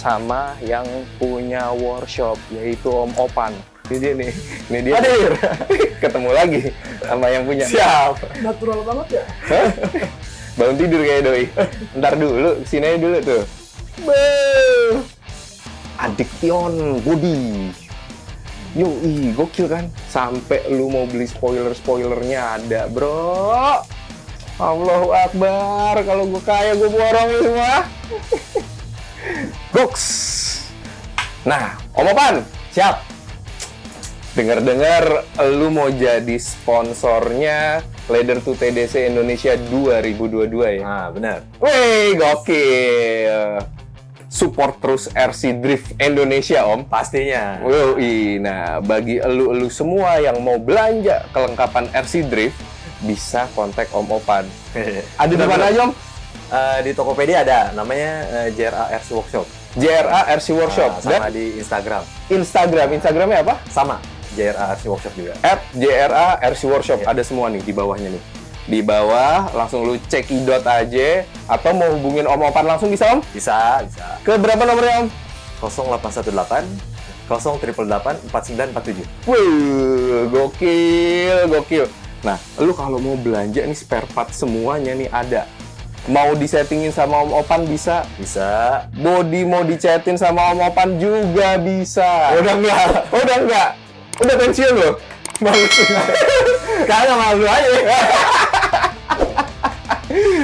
sama yang punya workshop yaitu Om Opan. Ini dia nih, ini dia. Hadir. Ketemu lagi sama yang punya. Siap. Natural banget ya. Bangun tidur kayak doi. Ntar dulu, sini aja dulu tuh. Be. Addiction body. Yoi, gokil kan? Sampai lu mau beli spoiler-spoilernya ada, bro. Allahu Akbar, kalau gue kaya gue borong semua. Goks. Nah, Om Opan, siap. Dengar-dengar lu mau jadi sponsornya Leather to TDC Indonesia 2022 ya? Nah, benar. Wih, gokil. Support terus RC Drift Indonesia, Om. Pastinya. Wih, nah bagi elu-elu semua yang mau belanja kelengkapan RC Drift, bisa kontak Om Opan. Ada di mana Om? Eh, di Tokopedia ada, namanya eh, JRA RC Workshop. JRA RC Workshop. Ah, sama Dan di Instagram. Instagram. Instagramnya apa? Sama, JRA RC Workshop juga. At JRA RC Workshop. Iya. Ada semua nih di bawahnya nih. Di bawah, langsung lu cek idot aja. Atau mau hubungin Om Opan langsung bisa, Om? Bisa, bisa. Ke berapa nomornya, Om? 0818 0888 4947. Wih, gokil, gokil. Nah, lu kalau mau belanja nih spare part semuanya nih ada. Mau disettingin sama Om Opan bisa. Bisa. Body mau dicetin sama Om Opan juga bisa. Udah enggak? Udah enggak? Udah pensiun loh? Bagus. Kagak malu aja.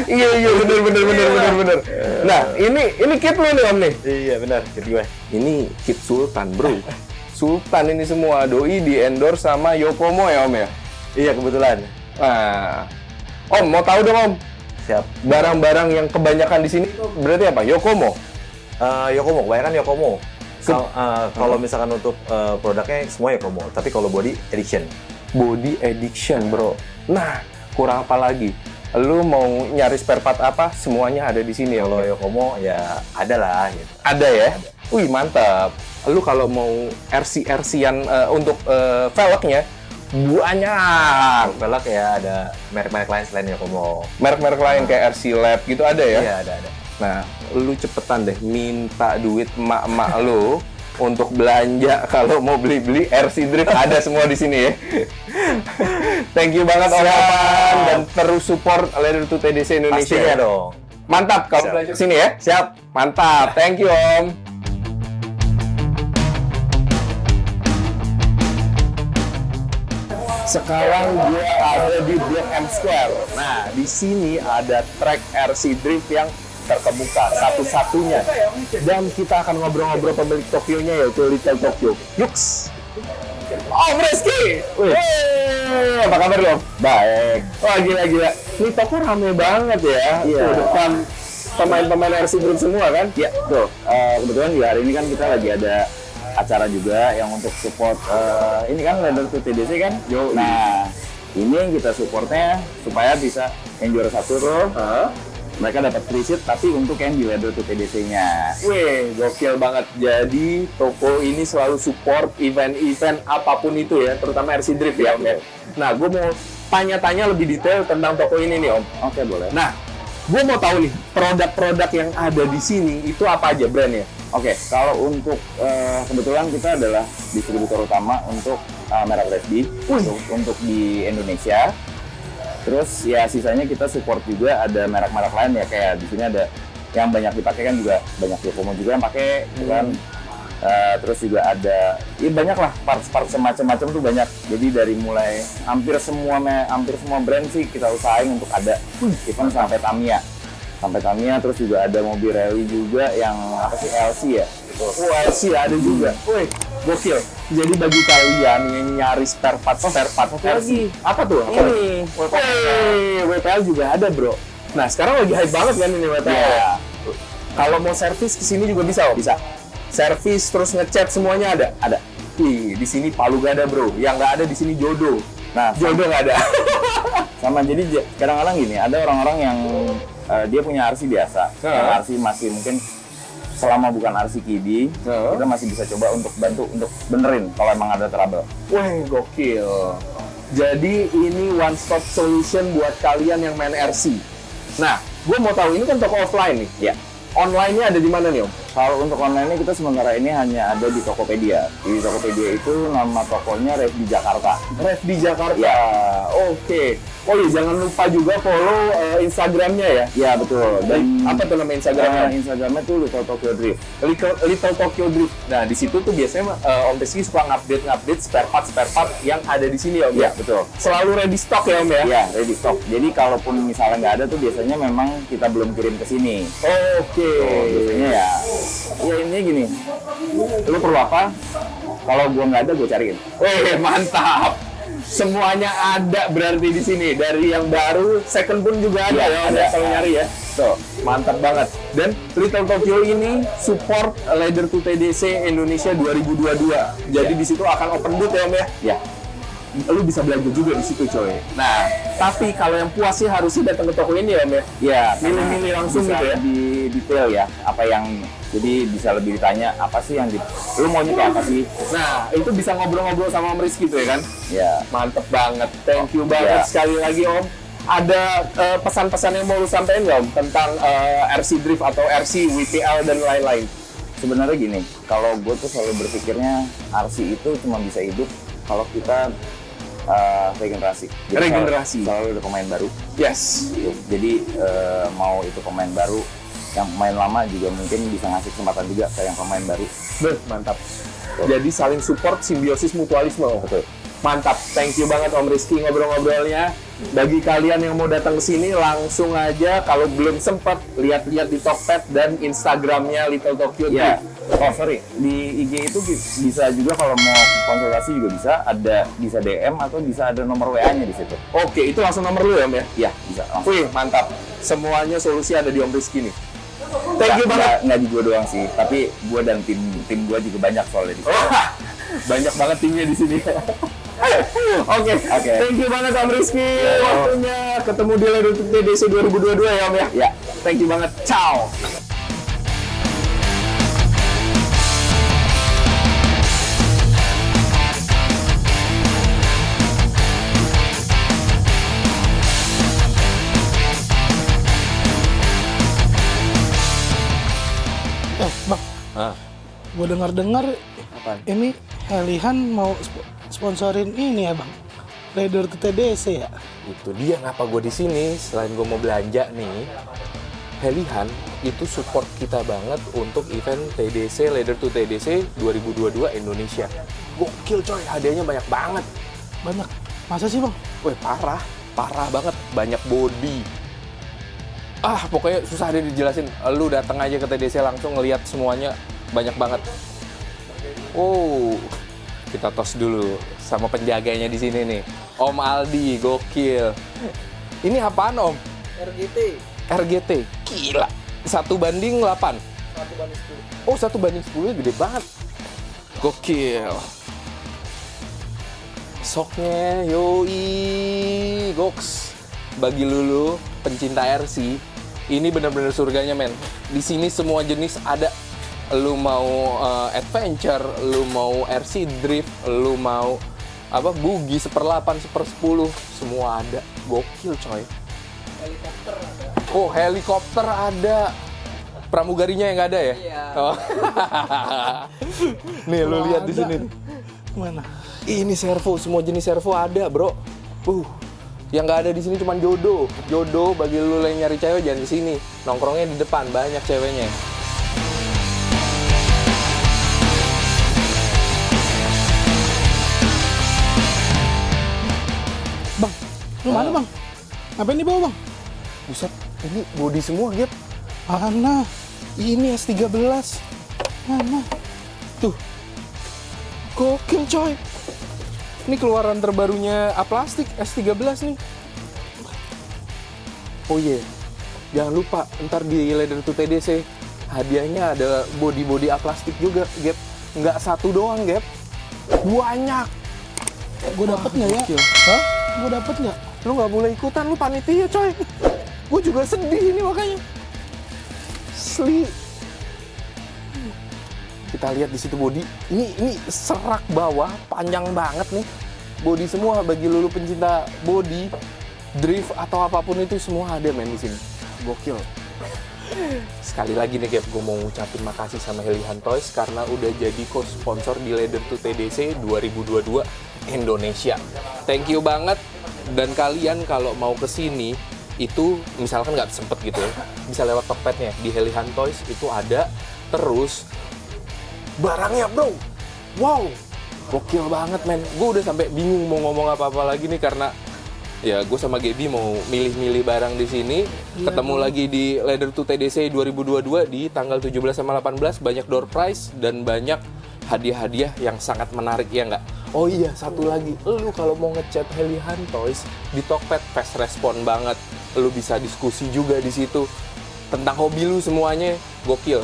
iya, iya, bener, bener, bener, bener, bener. Nah, ini ini kit lu nih Om nih. iya, benar. Kedua. Ini kit Sultan, bro. Sultan ini semua. Doi di endorse sama Yokomo ya Om ya? Iya, kebetulan. Nah, Om mau tahu dong Om, Siap. barang-barang yang kebanyakan di sini tuh berarti apa? Yokomo. Eh, Yokomo, kebanyakan Yokomo. Kal- eh, kalau misalkan untuk eh, produknya semua Yokomo, tapi kalau body edition. Body addiction, bro. Nah, kurang apa lagi? Lu mau nyari spare part apa? Semuanya ada di sini ya, Kalau Om. Yokomo ya ada lah gitu. Ada ya? Wih, mantap. Lu kalau mau RC-RC-an eh, untuk eh, velgnya, banyak. Velg ya ada merek-merek lain selain Yokomo. Merek-merek lain kayak RC Lab gitu ada ya? Iya, ada ada. Nah, lu cepetan deh minta duit emak-emak lu untuk belanja kalau mau beli-beli RC Drift ada semua di sini ya. Thank you banget Om. Opan dan terus support Leather to TDC Indonesia. Pastinya ya. dong. Mantap kalau belanja ke sini ya. Siap. Mantap. Thank you Om. Sekarang gue ada di Blok M Square. Nah, di sini ada track RC Drift yang terkemuka satu-satunya. Dan kita akan ngobrol-ngobrol pemilik Tokyo-nya yaitu Little Tokyo. Yuks. Rizky! Wih. Hey, apa kabar lo? Baik. Wah gila-gila. Ini toko rame banget ya. Iya. Tuh, depan pemain-pemain RC Drift semua kan? Ya, tuh. Eh, kebetulan juga hari ini kan kita lagi ada acara juga yang untuk support eh, ini kan Leather to TDC kan. Yo, Nah, ini yang kita supportnya supaya bisa yang juara satu tuh mereka dapat free seat tapi untuk yang di Leather to TDC-nya. Wih, gokil banget. Jadi toko ini selalu support event-event apa pun itu ya, terutama RC Drift ya, Om. ya. Nah, gue mau tanya-tanya lebih detail tentang toko ini nih, Om. Oke, boleh. Nah, gue mau tahu nih, produk-produk yang ada di sini itu apa aja brandnya? Oke, kalau untuk eh, kebetulan kita adalah distributor utama untuk eh, merek Resby untuk, untuk di Indonesia. Terus ya sisanya kita support juga ada merek-merek lain ya kayak di sini ada yang banyak dipakai kan juga banyak Yokomo juga yang pakai gitu kan. Eh, terus juga ada ya banyak lah parts-parts semacam-macam tuh banyak. Jadi dari mulai hampir semua hampir semua brand sih kita usahain untuk ada even sampai Tamiya sampai Tamiya terus juga ada mobil rally juga yang apa sih LC ya Wah, sih ada juga. Wih, gokil. Jadi bagi kalian yang nyari spare part, spare part satu lagi. Apa tuh? Apa? ini WPL juga ada, bro. Nah, sekarang lagi hype banget kan ini WPL. ya Kalau mau servis ke sini juga bisa, Om? bisa Servis terus ngecat semuanya ada. ada Wih, di sini Palu gak ada, bro. Yang nggak ada di sini jodoh. nah Jodoh nggak ada. sama jadi kadang-kadang gini ada orang-orang yang eh, dia punya RC biasa yang RC masih mungkin selama bukan RC kiddie Heeh. kita masih bisa coba untuk bantu untuk benerin kalau emang ada trouble Wah, gokil. Jadi ini one stop solution buat kalian yang main RC. Nah, gue mau tahu ini kan toko offline nih. ya online-nya ada di mana nih Om? Kalau untuk online ini kita sementara ini hanya ada di Tokopedia. Di Tokopedia itu nama tokonya Red di Jakarta. Red di Jakarta. Ya. Oke. Oh iya, jangan lupa juga follow eh, Instagramnya ya. Ya betul. Dan apa tuh nama Instagramnya? eh, Instagramnya tuh Little Tokyo Drift. Little, Little Tokyo Drift. Nah, di situ tuh biasanya eh, Om Rizky suka ngupdate ngupdate spare part spare part yang ada di sini ya Om Ya betul. Selalu ready stock ya Om ya. Ya ready stock. Jadi kalaupun misalnya nggak ada tuh biasanya memang kita belum kirim ke sini. Oke. Oh, biasanya ya, ya intinya gini, lu perlu apa? Kalau gua nggak ada, gua cariin. Wih, mantap. Semuanya ada berarti di sini. Dari yang baru, second pun juga ada Iya, ya, ada. ya, kalau nyari ya. Tuh, Mantap banget. Dan Little Tokyo ini support Leather to TDC Indonesia 2022. Jadi di situ akan open booth ya Om ya. ya, Lu bisa belanja juga di situ coy. Nah, tapi kalau yang puas sih harusnya datang ke toko ini ya Om ya. ya. Milih-milih langsung bisa gitu ya? Lebih detail ya, apa yang jadi bisa lebih ditanya apa sih yang di, lu maunya kayak apa sih? Nah, itu bisa ngobrol-ngobrol sama Om Rizky tuh ya kan. Ya, Mantep banget. Thank you banget Ya. sekali lagi Om. Ada eh, pesan-pesan yang mau lu sampaikan nggak Om tentang eh, RC Drift atau RC, WPL dan lain-lain? sebenarnya gini, kalau gue tuh selalu berpikirnya RC itu cuma bisa hidup kalau kita uh, regenerasi. Jadi Regenerasi. Selalu, selalu ada pemain baru. Yes. Gitu. Jadi eh, mau itu pemain baru, yang pemain lama juga mungkin bisa ngasih kesempatan juga ke yang pemain baru. Beh, mantap. Jadi saling support, simbiosis, mutualisme. Betul. Mantap. Thank you banget Om Rizky ngobrol-ngobrolnya. Bagi kalian yang mau datang ke sini langsung aja kalau belum sempat lihat-lihat di Tokped dan Instagramnya Little Tokyo Ya, Drift. oh sorry, di IG itu bi- bisa juga kalau mau konsultasi juga bisa, ada bisa DM atau bisa ada nomor WA-nya di situ. Oke, itu langsung nomor lu ya Om ya? Ya, bisa langsung. Wih, mantap. Semuanya solusi ada di Om Rizky nih. Thank you banget. nggak- Nggak di gua doang sih, tapi gua dan tim tim gua juga banyak soalnya di sini. Oh, banyak banget timnya di sini. Oke, Oke. thank you banget Om Rizky waktunya ketemu di Ledo TDC 2022 ya Om ya. Ya, Thank you banget. Ciao. Eh, Bang, Ah, gue dengar-dengar ini Helihan mau sponsorin ini ya, Bang. Raider to TDC ya. itu dia ngapa gue di sini? Selain gue mau belanja nih Helihan itu support kita banget untuk event TDC Leader to TDC 2022 Indonesia. Gokil coy. Hadiahnya banyak banget. Banyak. Masa sih, Bang? Wih parah. Parah banget. Banyak body. Ah pokoknya susah deh dijelasin. Lu datang aja ke TDC langsung ngelihat semuanya. Banyak banget. Oh kita tos dulu sama penjaganya di sini nih. Om Aldi gokil. Ini apaan Om? RGT. RGT gila. Satu banding 8 Satu banding 10. oh satu banding 10 gede banget. Gokil. Soknya yoi goks. Bagi lulu pencinta RC ini bener-bener surganya men. Di sini semua jenis ada lu mau eh, adventure lu mau RC drift lu mau apa bugi seperlapan sepersepuluh semua ada gokil coy Helikopter ada. Oh, helikopter ada. Pramugarinya yang nggak ada ya? Iya. Oh. nih, lu lihat di sini. nih. Mana? Ini servo, semua jenis servo ada, bro. Uh, yang nggak ada di sini cuma jodoh. Jodoh bagi lu yang nyari cewek jangan di sini. Nongkrongnya di depan, banyak ceweknya. Lu mana, Bang? Ngapain di bawah, Bang? Buset, ini body semua, Gap. Mana? Ini S13. Mana? Tuh. Gokil, coy. Ini keluaran terbarunya Aplastik S13 nih. Oh iya. Jangan lupa ntar di Leather to TDC hadiahnya ada body-body Aplastik juga, Gap. Nggak satu doang, Gap. Banyak. Gue dapet nggak ya? Hah? Gue dapet nggak? Lu nggak boleh ikutan, lu panitia, coy. Gue juga sedih ini makanya. Asli. Kita lihat di situ body. Ini ini serak bawah, panjang banget nih. Body semua bagi lulu pencinta body, drift atau apa pun itu semua ada men di sini. Gokil. Sekali lagi nih Gap, gue mau ngucapin makasih sama Helihan Toys karena udah jadi co-sponsor di Leather to TDC 2022 Indonesia. Thank you banget. Dan kalian kalau mau ke sini itu misalkan nggak sempet gitu ya, bisa lewat Tokpednya di Helihan Toys itu ada. Terus barangnya bro, wow, gokil banget men. Gue udah sampai bingung mau ngomong apa-apa lagi nih karena ya gue sama Gaby mau milih-milih barang di sini. Ketemu lagi di Leather to TDC 2022 di tanggal 17 sama 18 banyak door prize dan banyak hadiah-hadiah yang sangat menarik ya nggak? Oh iya satu lagi, lu kalau mau ngechat Helihan Toys di Tokped fast respon banget, lu bisa diskusi juga di situ tentang hobi lu semuanya gokil.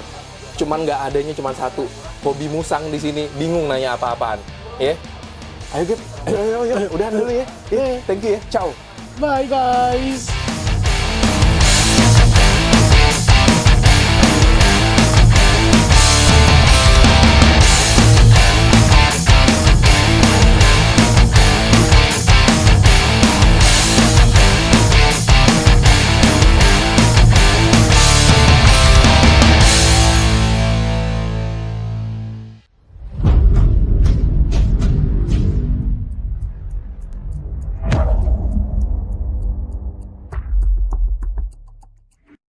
Cuman nggak adanya cuman satu hobi musang di sini, bingung nanya apa-apaan, ya? Ayo Gap, ayo, ayo, ayo, udahan dulu ya. Ya, thank you ya, ciao. Bye guys.